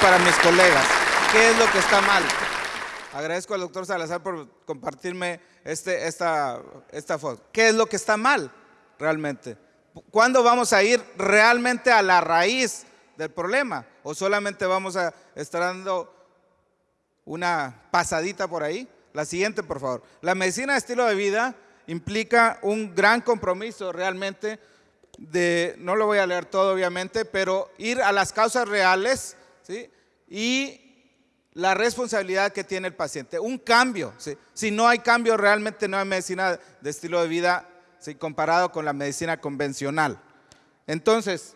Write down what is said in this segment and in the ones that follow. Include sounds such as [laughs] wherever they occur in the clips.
para mis colegas. ¿Qué es lo que está mal? Agradezco al doctor Salazar por compartirme este, esta, esta foto. ¿Qué es lo que está mal realmente? ¿Cuándo vamos a ir realmente a la raíz del problema? ¿O solamente vamos a estar dando una pasadita por ahí? La siguiente, por favor. La medicina de estilo de vida implica un gran compromiso realmente no lo voy a leer todo obviamente, pero ir a las causas reales ¿sí? y la responsabilidad que tiene el paciente. Un cambio. Si no hay cambio, realmente no hay medicina de estilo de vida comparado con la medicina convencional. Entonces,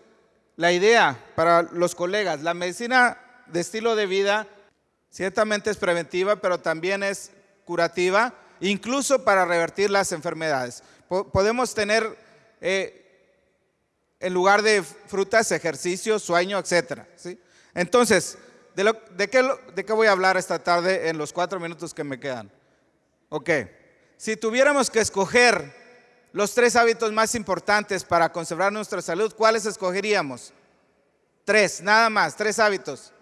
la idea para los colegas, la medicina de estilo de vida ciertamente es preventiva, pero también es curativa, incluso para revertir las enfermedades. podemos tener, eh, en lugar de frutas, ejercicio, sueño, etc. Entonces, ¿de, qué, ¿de qué voy a hablar esta tarde en los cuatro minutos que me quedan? Ok, si tuviéramos que escoger los tres hábitos más importantes para conservar nuestra salud, ¿cuáles escogeríamos? Tres, nada más, tres hábitos.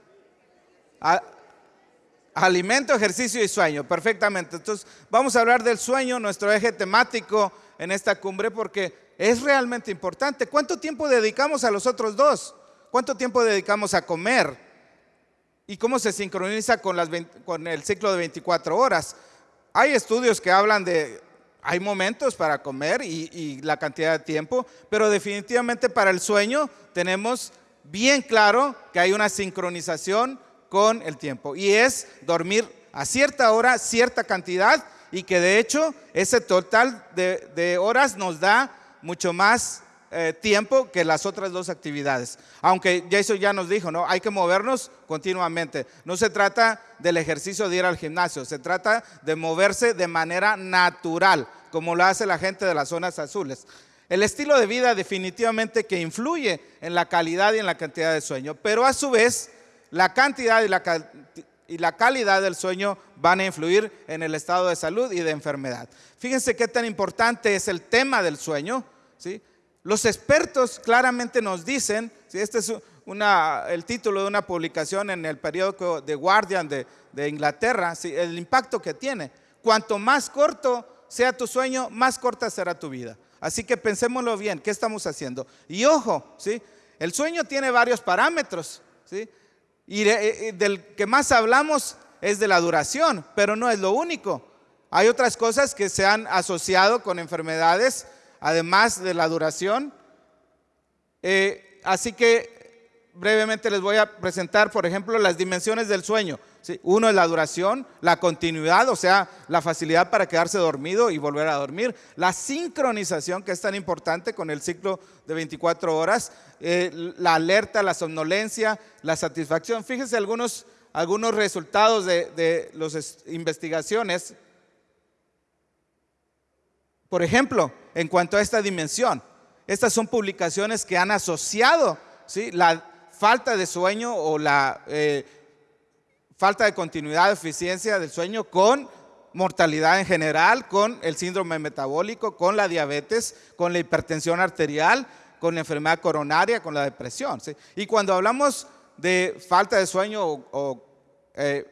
Alimento, ejercicio y sueño, perfectamente. Entonces, vamos a hablar del sueño, nuestro eje temático en esta cumbre, porque es realmente importante. ¿Cuánto tiempo dedicamos a los otros dos? ¿Cuánto tiempo dedicamos a comer? ¿Y cómo se sincroniza con, el ciclo de 24 horas? Hay estudios que hablan de, hay momentos para comer y, y la cantidad de tiempo, pero definitivamente para el sueño tenemos bien claro que hay una sincronización con el tiempo. Y es dormir a cierta hora, cierta cantidad, y que de hecho ese total de, horas nos da mucho más eh, tiempo que las otras dos actividades. Aunque eso ya nos dijo, ¿no? Hay que movernos continuamente. No se trata del ejercicio de ir al gimnasio, se trata de moverse de manera natural, como lo hace la gente de las zonas azules. El estilo de vida definitivamente que influye en la calidad y en la cantidad de sueño, pero a su vez la cantidad y la, y la calidad del sueño van a influir en el estado de salud y de enfermedad. Fíjense qué tan importante es el tema del sueño. ¿Sí? Los expertos claramente nos dicen, ¿sí? este es el título de una publicación en el periódico The Guardian de, de Inglaterra, ¿sí? el impacto que tiene. Cuanto más corto sea tu sueño, más corta será tu vida. Así que pensémoslo bien, ¿qué estamos haciendo? Y ojo, ¿sí? el sueño tiene varios parámetros. ¿sí? Y eh, eh, del que más hablamos es de la duración, pero no es lo único. Hay otras cosas que se han asociado con enfermedades, además de la duración. Eh, así que brevemente les voy a presentar, por ejemplo, las dimensiones del sueño. Uno es la duración, la continuidad, o sea, la facilidad para quedarse dormido y volver a dormir. La sincronización, que es tan importante con el ciclo de 24 horas. Eh, la alerta, la somnolencia, la satisfacción. Fíjense algunos, algunos resultados de, de las investigaciones. Por ejemplo, en cuanto a esta dimensión, estas son publicaciones que han asociado la falta de sueño o la... Eh, falta de continuidad, eficiencia del sueño con mortalidad en general, con el síndrome metabólico, con la diabetes, con la hipertensión arterial, con la enfermedad coronaria, con la depresión. Y cuando hablamos de falta de sueño o, eh,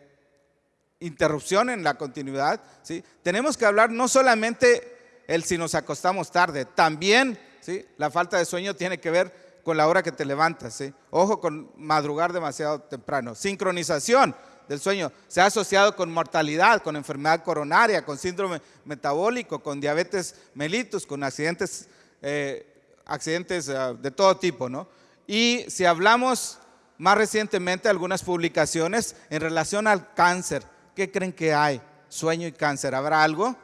interrupción en la continuidad, ¿sí? tenemos que hablar no solamente el si nos acostamos tarde, también ¿sí? la falta de sueño tiene que ver con la hora que te levantas. ¿sí? Ojo con madrugar demasiado temprano. Sincronización del sueño se ha asociado con mortalidad, con enfermedad coronaria, con síndrome metabólico, con diabetes mellitus, con accidentes, eh, accidentes eh, de todo tipo. ¿no? Y si hablamos más recientemente algunas publicaciones en relación al cáncer, ¿qué creen que hay? Sueño y cáncer, ¿habrá algo?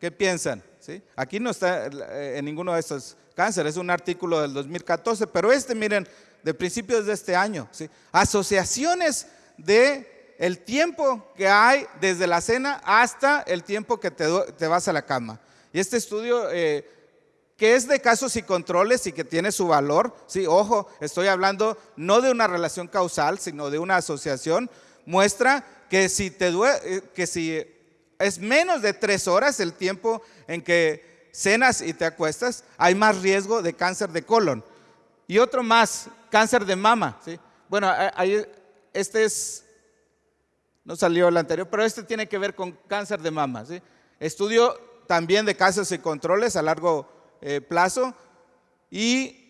¿Qué piensan? ¿Sí? Aquí no está eh, en ninguno de estos cánceres, es un artículo del 2014, pero este, miren, de principios de este año, ¿sí? asociaciones de el tiempo que hay desde la cena hasta el tiempo que te, vas a la cama. Y este estudio, eh, que es de casos y controles y que tiene su valor, sí, ojo, estoy hablando no de una relación causal, sino de una asociación, muestra que si, te eh, que si es menos de tres horas el tiempo en que cenas y te acuestas, hay más riesgo de cáncer de colon. Y otro más, cáncer de mama. ¿sí? Bueno, hay, este es, no salió el anterior, pero este tiene que ver con cáncer de mama. Estudio también de casos y controles a largo eh, plazo y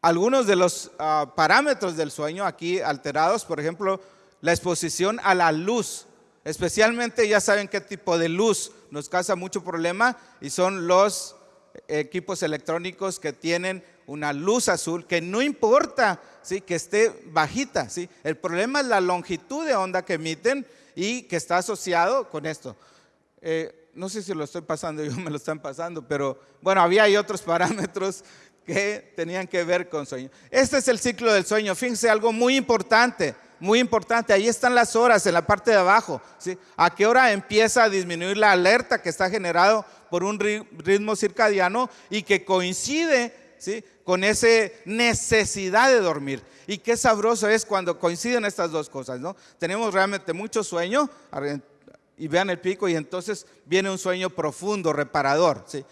algunos de los ah, parámetros del sueño aquí alterados, por ejemplo, la exposición a la luz, especialmente ya saben qué tipo de luz nos causa mucho problema y son los equipos electrónicos que tienen una luz azul que no importa ¿sí? que esté bajita. ¿sí? El problema es la longitud de onda que emiten y que está asociado con esto. Eh, no sé si lo estoy pasando, [laughs] yo me lo están pasando, pero bueno, había otros parámetros que tenían que ver con sueño. Este es el ciclo del sueño. Fíjense algo muy importante, muy importante. Ahí están las horas en la parte de abajo. ¿sí? ¿A qué hora empieza a disminuir la alerta que está generado por un ritmo circadiano y que coincide ¿sí? con esa necesidad de dormir? Y qué sabroso es cuando coinciden estas dos cosas, ¿no? Tenemos realmente mucho sueño y vean el pico y entonces viene un sueño profundo, reparador, ¿sí?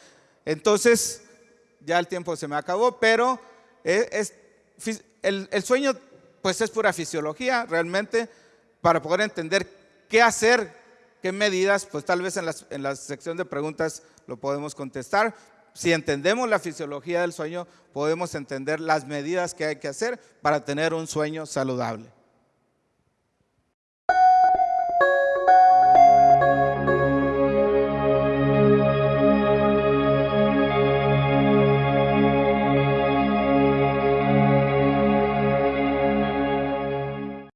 Entonces, ya el tiempo se me acabó, pero es, el, sueño pues es pura fisiología realmente para poder entender qué hacer, qué medidas, pues tal vez en, en la sección de preguntas lo podemos contestar. Si entendemos la fisiología del sueño, podemos entender las medidas que hay que hacer para tener un sueño saludable.